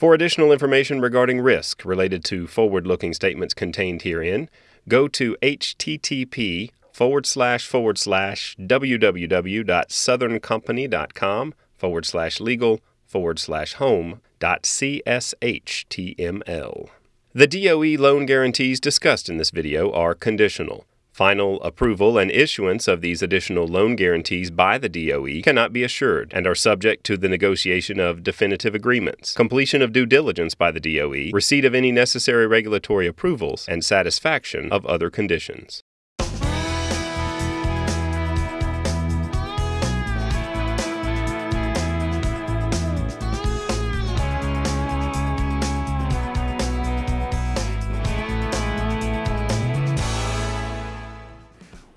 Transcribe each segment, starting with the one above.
For additional information regarding risk related to forward looking statements contained herein, go to http forward slash forward slash www.southerncompany.com forward slash legal forward slash home dot cshtml. The DOE loan guarantees discussed in this video are conditional. Final approval and issuance of these additional loan guarantees by the DOE cannot be assured and are subject to the negotiation of definitive agreements, completion of due diligence by the DOE, receipt of any necessary regulatory approvals, and satisfaction of other conditions.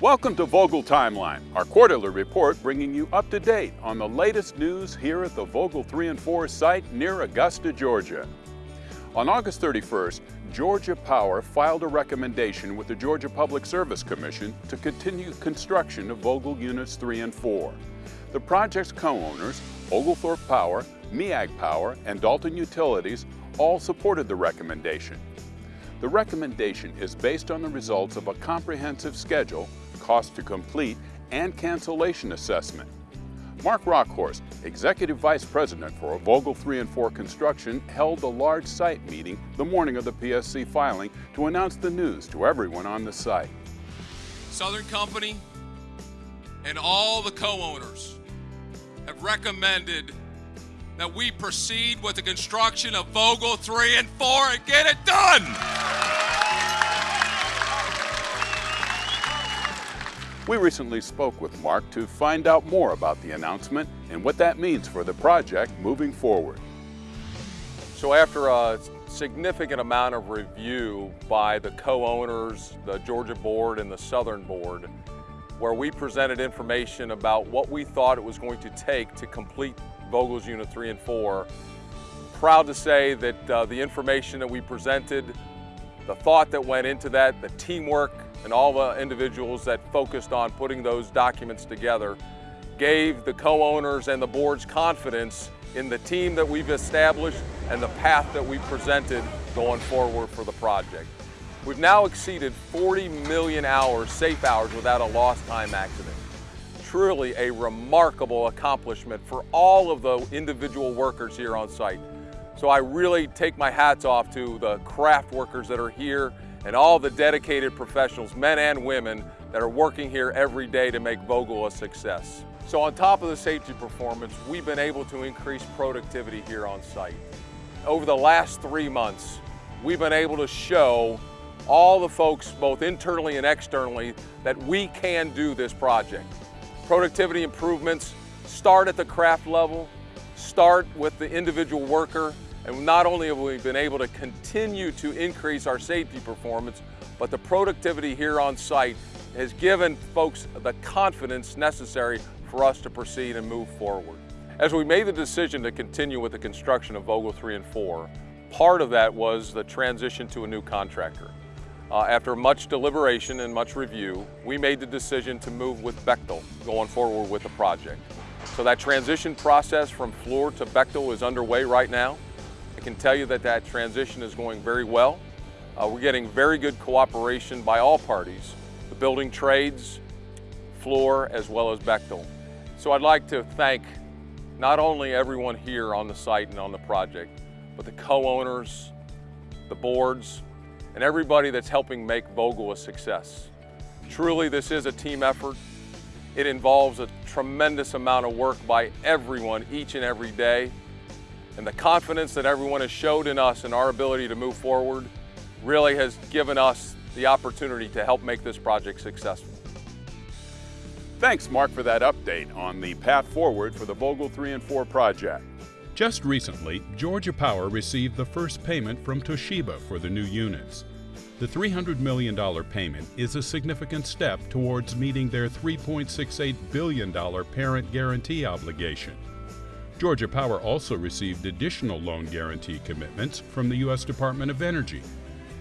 Welcome to Vogtle Timeline, our quarterly report bringing you up to date on the latest news here at the Vogtle 3 and 4 site near Augusta, Georgia. On August 31st, Georgia Power filed a recommendation with the Georgia Public Service Commission to continue construction of Vogtle Units 3 and 4. The project's co-owners, Oglethorpe Power, MEAG Power, and Dalton Utilities all supported the recommendation. The recommendation is based on the results of a comprehensive schedule cost to complete and cancellation assessment. Mark Rauckhorst, Executive Vice President for Vogtle 3 and 4 Construction, held a large site meeting the morning of the PSC filing to announce the news to everyone on the site. Southern Company and all the co-owners have recommended that we proceed with the construction of Vogtle 3 and 4 and get it done! We recently spoke with Mark to find out more about the announcement and what that means for the project moving forward. So after a significant amount of review by the co-owners, the Georgia Board and the Southern Board, where we presented information about what we thought it was going to take to complete Vogtles Unit 3 and 4. Proud to say that uh, the information that we presented, the thought that went into that, the teamwork and all the individuals that focused on putting those documents together gave the co-owners and the board's confidence in the team that we've established and the path that we presented going forward for the project. We've now exceeded 40 million hours, safe hours, without a lost time accident. Truly a remarkable accomplishment for all of the individual workers here on site. So I really take my hats off to the craft workers that are here and all the dedicated professionals, men and women, that are working here every day to make Vogtle a success. So on top of the safety performance, we've been able to increase productivity here on site. Over the last three months, we've been able to show all the folks, both internally and externally, that we can do this project. Productivity improvements start at the craft level, start with the individual worker, and not only have we been able to continue to increase our safety performance, but the productivity here on site has given folks the confidence necessary for us to proceed and move forward. As we made the decision to continue with the construction of Vogtle 3 and 4, part of that was the transition to a new contractor. Uh, after much deliberation and much review, we made the decision to move with Bechtel going forward with the project. So that transition process from Fluor to Bechtel is underway right now can tell you that that transition is going very well. Uh, we're getting very good cooperation by all parties, the building trades, Fluor, as well as Bechtel. So I'd like to thank not only everyone here on the site and on the project, but the co-owners, the boards, and everybody that's helping make Vogtle a success. Truly, this is a team effort. It involves a tremendous amount of work by everyone each and every day. And the confidence that everyone has showed in us and our ability to move forward really has given us the opportunity to help make this project successful. Thanks, Mark, for that update on the path forward for the Vogtle 3 and 4 project. Just recently, Georgia Power received the first payment from Toshiba for the new units. The $300 million payment is a significant step towards meeting their $3.68 billion parent guarantee obligation. Georgia Power also received additional loan guarantee commitments from the U.S. Department of Energy,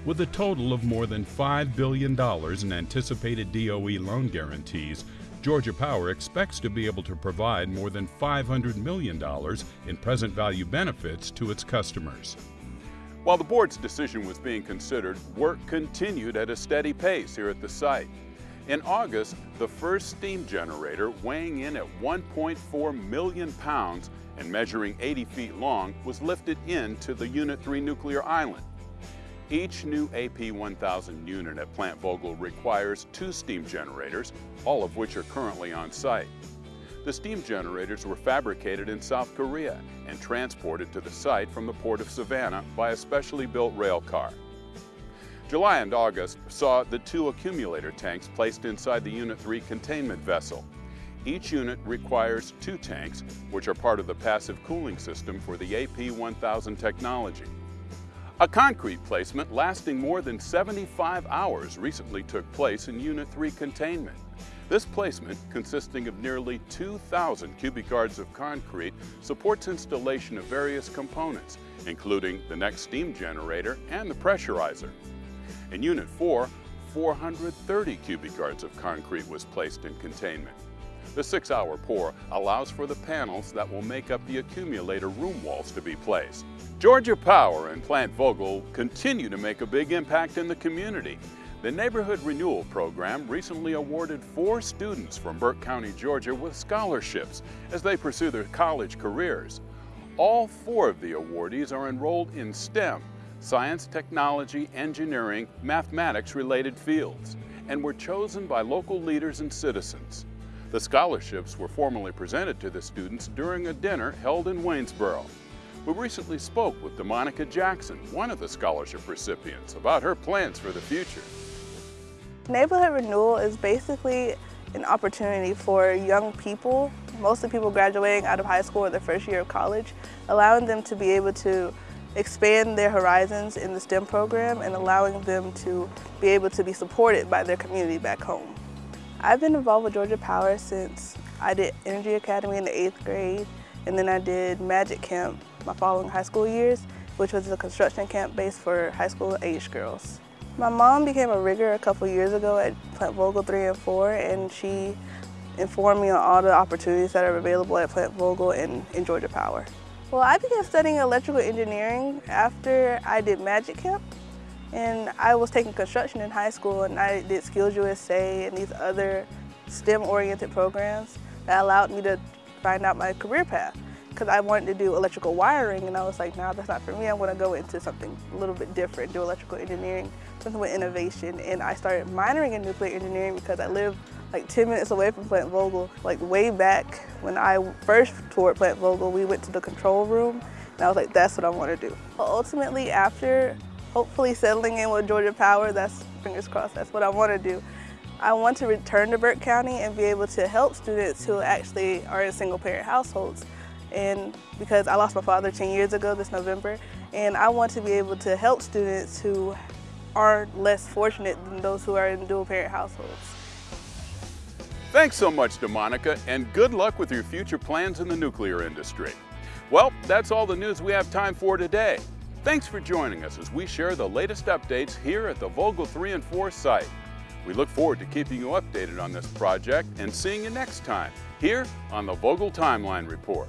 with a total of more than $5 billion in anticipated DOE loan guarantees Georgia Power expects to be able to provide more than $500 million in present value benefits to its customers. While the board's decision was being considered, work continued at a steady pace here at the site. In August, the first steam generator, weighing in at 1.4 million pounds and measuring 80 feet long, was lifted into the Unit 3 nuclear island. Each new AP1000 unit at Plant Vogtle requires two steam generators, all of which are currently on site. The steam generators were fabricated in South Korea and transported to the site from the Port of Savannah by a specially built rail car. July and August saw the two accumulator tanks placed inside the Unit 3 containment vessel. Each unit requires two tanks, which are part of the passive cooling system for the AP1000 technology. A concrete placement lasting more than 75 hours recently took place in Unit 3 containment. This placement, consisting of nearly 2,000 cubic yards of concrete, supports installation of various components, including the next steam generator and the pressurizer. In Unit 4, 430 cubic yards of concrete was placed in containment. The six-hour pour allows for the panels that will make up the accumulator room walls to be placed. Georgia Power and Plant Vogtle continue to make a big impact in the community. The Neighborhood Renewal Program recently awarded four students from Burke County, Georgia with scholarships as they pursue their college careers. All four of the awardees are enrolled in STEM, science, technology, engineering, mathematics related fields, and were chosen by local leaders and citizens. The scholarships were formally presented to the students during a dinner held in Waynesboro. We recently spoke with DeMonica Jackson, one of the scholarship recipients, about her plans for the future. Neighborhood Renewal is basically an opportunity for young people, mostly people graduating out of high school or their first year of college, allowing them to be able to expand their horizons in the STEM program and allowing them to be able to be supported by their community back home. I've been involved with Georgia Power since I did Energy Academy in the eighth grade and then I did Magic Camp my following high school years, which was a construction camp based for high school age girls. My mom became a rigger a couple years ago at Plant Vogtle 3 and 4 and she informed me on all the opportunities that are available at Plant Vogtle and in Georgia Power. Well, I began studying electrical engineering after I did Magic Camp. And I was taking construction in high school and I did Skills USA and these other STEM-oriented programs that allowed me to find out my career path because I wanted to do electrical wiring and I was like, nah, that's not for me. I want to go into something a little bit different, do electrical engineering, something with innovation. And I started minoring in nuclear engineering because I live like 10 minutes away from Plant Vogtle. Like way back when I first toured Plant Vogtle, we went to the control room and I was like, that's what I want to do. But ultimately, after hopefully settling in with Georgia Power, that's, fingers crossed, that's what I want to do. I want to return to Burke County and be able to help students who actually are in single parent households. And because I lost my father 10 years ago this November, and I want to be able to help students who are less fortunate than those who are in dual parent households. Thanks so much, DeMonica, and good luck with your future plans in the nuclear industry. Well, that's all the news we have time for today. Thanks for joining us as we share the latest updates here at the Vogtle 3 and 4 site. We look forward to keeping you updated on this project and seeing you next time here on the Vogtle Timeline Report.